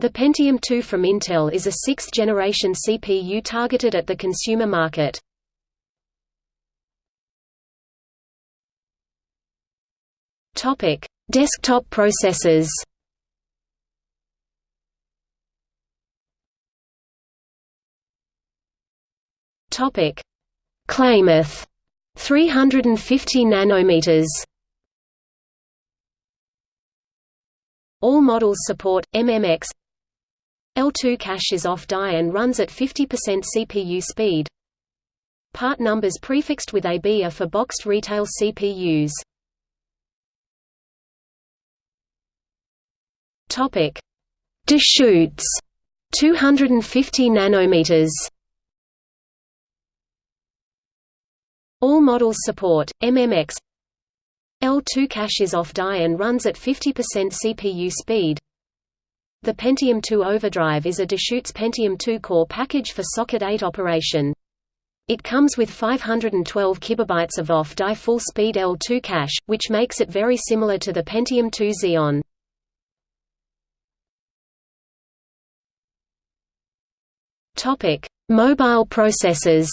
The Pentium II from Intel is a sixth-generation CPU targeted at the consumer market. Topic: Desktop processors. Topic: Klamath 350 nanometers. All models support MMX. L2 cache is off-die and runs at 50% CPU speed. Part numbers prefixed with AB are for boxed retail CPUs. Topic: Deschutes 250 nanometers. All models support MMX. L2 cache is off-die and runs at 50% CPU speed. The Pentium II Overdrive is a Deschutes Pentium II core package for Socket 8 operation. It comes with 512 kilobytes of off-die full-speed L2 cache, which makes it very similar to the Pentium II Xeon. Topic: Mobile processors.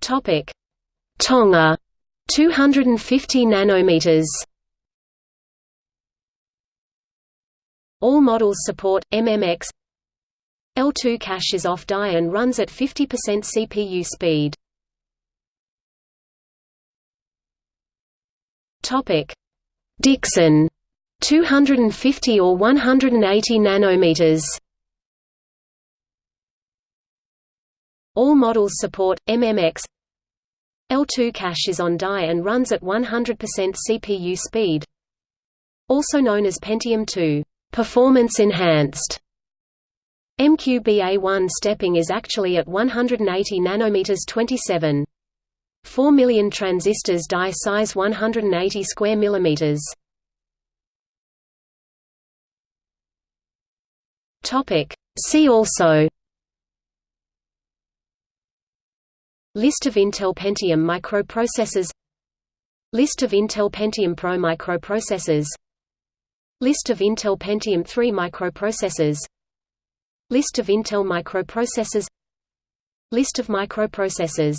Topic: Tonga 250 nanometers. All models support MMX. L2 cache is off-die and runs at 50% CPU speed. Topic: Dixon 250 or 180 nanometers. All models support MMX. L2 cache is on die and runs at 100% CPU speed. Also known as Pentium 2, performance enhanced. MQBA1 stepping is actually at 180 nanometers 27. 4 million transistors die size 180 square millimeters. Topic. See also List of Intel Pentium microprocessors. List of Intel Pentium Pro microprocessors. List of Intel Pentium 3 microprocessors. List of Intel microprocessors. List of microprocessors